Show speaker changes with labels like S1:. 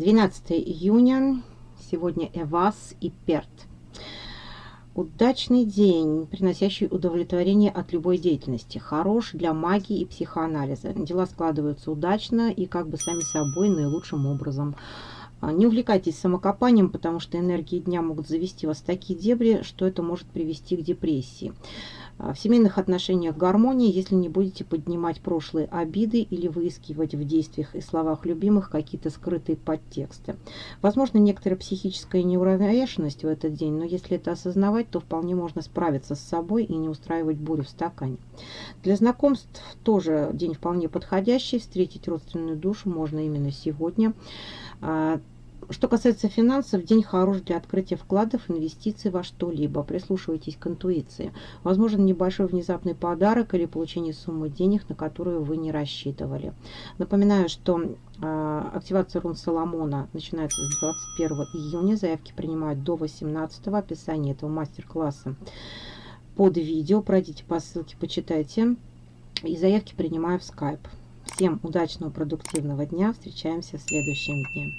S1: 12 июня. Сегодня Эвас и Перт. Удачный день, приносящий удовлетворение от любой деятельности. Хорош для магии и психоанализа. Дела складываются удачно и как бы сами собой наилучшим образом. А, не увлекайтесь самокопанием, потому что энергии дня могут завести вас в такие дебри, что это может привести к депрессии. А, в семейных отношениях гармония, если не будете поднимать прошлые обиды или выискивать в действиях и словах любимых какие-то скрытые подтексты. Возможно, некоторая психическая неуравновешенность в этот день, но если это осознавать, то вполне можно справиться с собой и не устраивать бурю в стакане. Для знакомств тоже день вполне подходящий. Встретить родственную душу можно именно сегодня. А, что касается финансов, день хорош для открытия вкладов, инвестиций во что-либо. Прислушивайтесь к интуиции. Возможен небольшой внезапный подарок или получение суммы денег, на которую вы не рассчитывали. Напоминаю, что э, активация рун Соломона начинается с 21 июня. Заявки принимают до 18 описания этого мастер-класса под видео. Пройдите по ссылке, почитайте. И заявки принимаю в Skype. Всем удачного, продуктивного дня. Встречаемся в следующем дне.